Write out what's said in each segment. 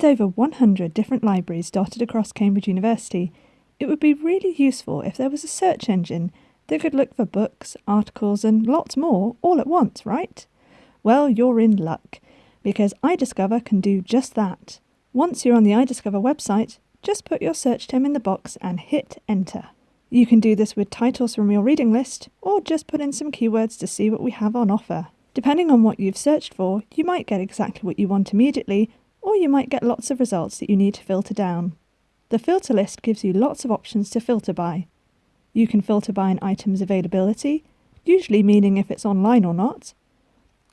With over 100 different libraries dotted across Cambridge University, it would be really useful if there was a search engine that could look for books, articles, and lots more all at once, right? Well, you're in luck, because iDiscover can do just that. Once you're on the iDiscover website, just put your search term in the box and hit enter. You can do this with titles from your reading list, or just put in some keywords to see what we have on offer. Depending on what you've searched for, you might get exactly what you want immediately, or you might get lots of results that you need to filter down. The filter list gives you lots of options to filter by. You can filter by an item's availability, usually meaning if it's online or not.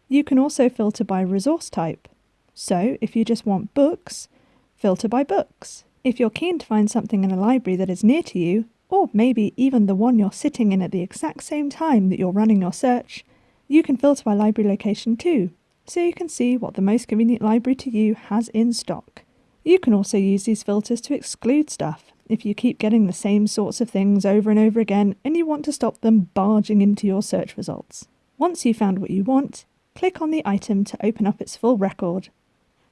You can also filter by resource type. So, if you just want books, filter by books. If you're keen to find something in a library that is near to you, or maybe even the one you're sitting in at the exact same time that you're running your search, you can filter by library location too, so you can see what the most convenient library to you has in stock. You can also use these filters to exclude stuff if you keep getting the same sorts of things over and over again and you want to stop them barging into your search results. Once you've found what you want, click on the item to open up its full record.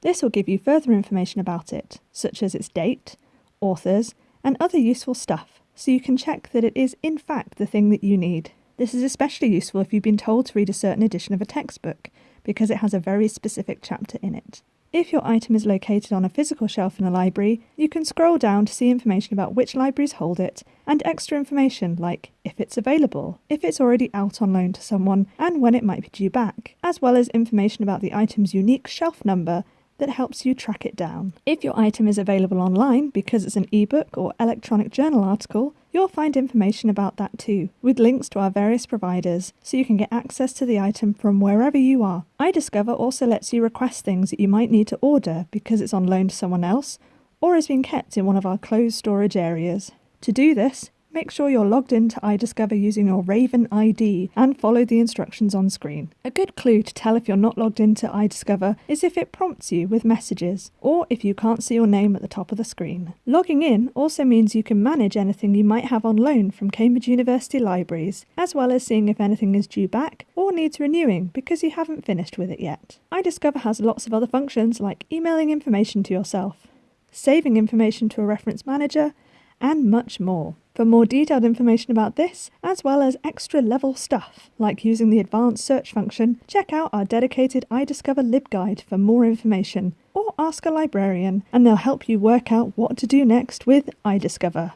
This will give you further information about it, such as its date, authors, and other useful stuff, so you can check that it is in fact the thing that you need. This is especially useful if you've been told to read a certain edition of a textbook, because it has a very specific chapter in it. If your item is located on a physical shelf in a library, you can scroll down to see information about which libraries hold it and extra information like if it's available, if it's already out on loan to someone, and when it might be due back, as well as information about the item's unique shelf number that helps you track it down. If your item is available online because it's an ebook or electronic journal article, you'll find information about that too, with links to our various providers, so you can get access to the item from wherever you are. iDiscover also lets you request things that you might need to order because it's on loan to someone else or has been kept in one of our closed storage areas. To do this, Make sure you're logged into iDiscover using your Raven ID and follow the instructions on screen. A good clue to tell if you're not logged into iDiscover is if it prompts you with messages or if you can't see your name at the top of the screen. Logging in also means you can manage anything you might have on loan from Cambridge University libraries, as well as seeing if anything is due back or needs renewing because you haven't finished with it yet. iDiscover has lots of other functions like emailing information to yourself, saving information to a reference manager, and much more. For more detailed information about this, as well as extra level stuff, like using the advanced search function, check out our dedicated iDiscover LibGuide for more information, or ask a librarian, and they'll help you work out what to do next with iDiscover.